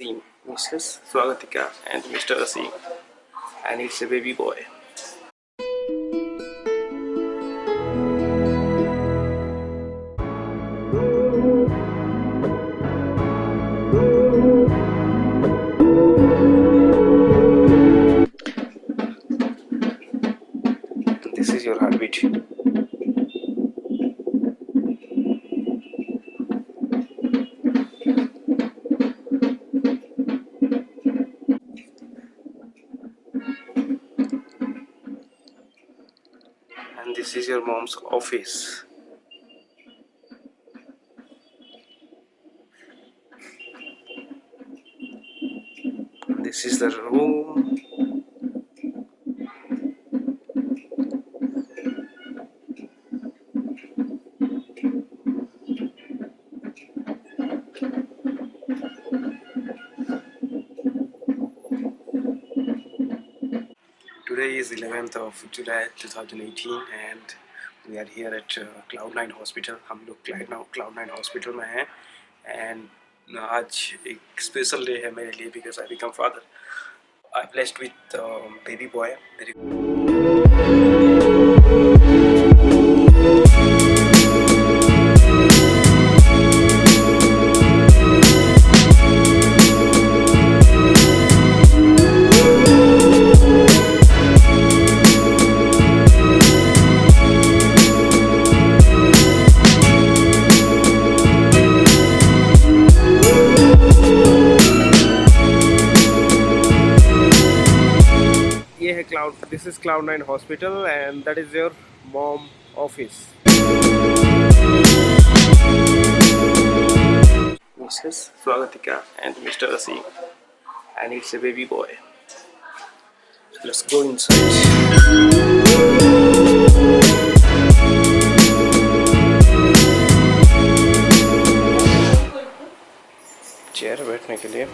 Mrs. Swagatika and Mr. Asim and it's a baby boy. This is your mom's office. This is the room is 11th of July 2018 and we are here at uh, Cloud9 Hospital. हम लोग Cloud9 Cloud9 Hospital में हैं and आज एक special day है मेरे लिए because I become father. I blessed with uh, baby boy. Very ये है cloud this is cloud nine hospital and that is your mom office Mrs. Swagatika and Mr. Asim and it's a baby boy. Let's go inside. Chair बैठने के लिए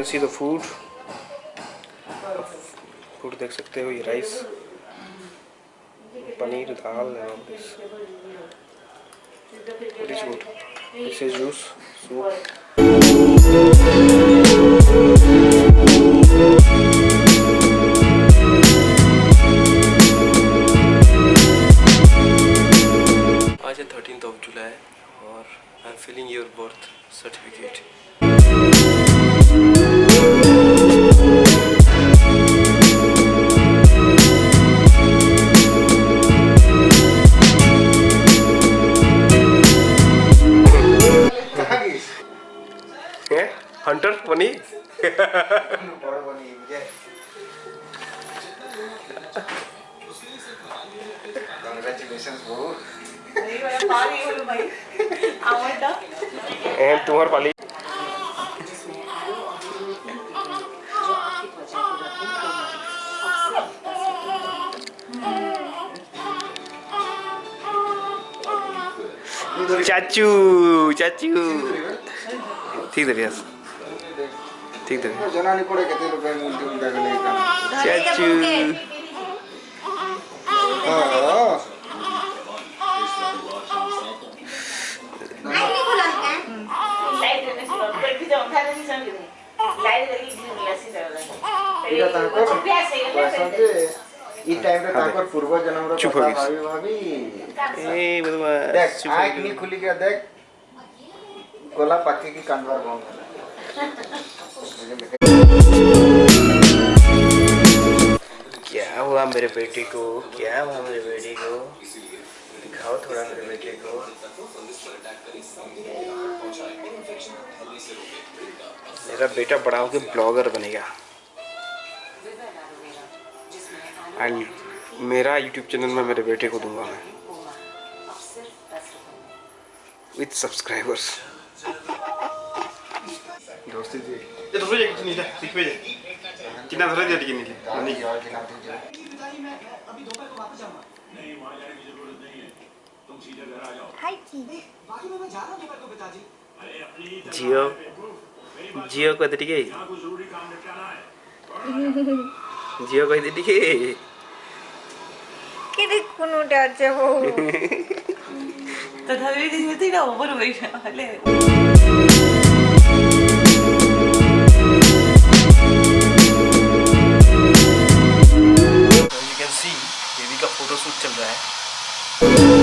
can see the food food देख सकते हो, ये rice paneer, दाल this juice soup हंटर बनी एंड तुम्हार पाली। चाचू चाचू। ठीक है। ઠીક છે જણાની પડે કે તે લોકો ઊંધી ઊંધા ગલે ચાચુ હા ଏଇଟା ତାଙ୍କର ବାସନ୍ତି ଇ ଟାଇମରେ ତାଙ୍କର ପୂର୍ବ ଜନ୍ମର କଥା ଭାବି ଭାବି ଏ ବଦମା ଦେଖ ଆଖି ଖୋଲିକି ଦେଖ ଗଲା ପାଖିକି କାନ୍ଦବାର ବନ୍ଦ ହେଲା क्या हुआ मेरे बेटे को? क्या हुआ मेरे बेटे को? दिखाओ थोड़ा मेरे बेटे को। मेरा बेटा बड़ा होकर ब्लॉगर बनेगा एंड मेरा यूट्यूब चैनल में मेरे बेटे को दूँगा मैं। With subscribers Gak usah sih. Ya terus aja gini dah, sikit aja. कितना धरा दिया लेकिन नहीं नहीं और कितना दिन जाए अभी दोपहर को वापस जाऊँगा नहीं वहाँ जाने की ज़रूरत नहीं है तुम सीधे घर आ जाओ हाय जी बाकी मैं जा रहा हूँ दोपहर को पिताजी अरे अपनी जियो जियो को दे ठीक है यहाँ कुछ ज़रूरी काम निपटाना है जियो को दे ठीक है किधर कुनूटा जाओ तथा भी दिन में तो ना ओवर हो गया बेबी का फोटोशूट चल रहा है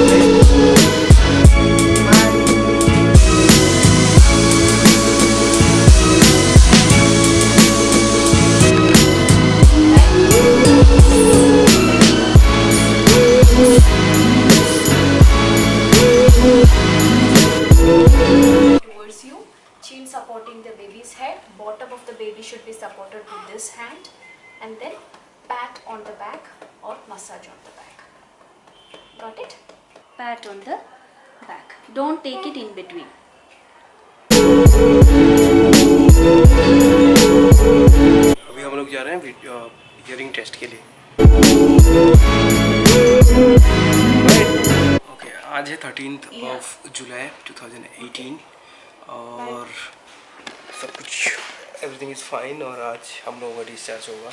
towards you chin supporting the baby's head bottom of the baby should be supported with this hand and then pat on the back or massage on the back Got it? Pat on the back. Don't take it in between. अभी हम लोग जा रहे हैं hearing test के लिए। Okay आज है थर्टीन ऑफ़ जुलाई 2018 और सब कुछ एवरीथिंग इज़ फाइन और आज हम लोगों का डिस्चार्ज होगा।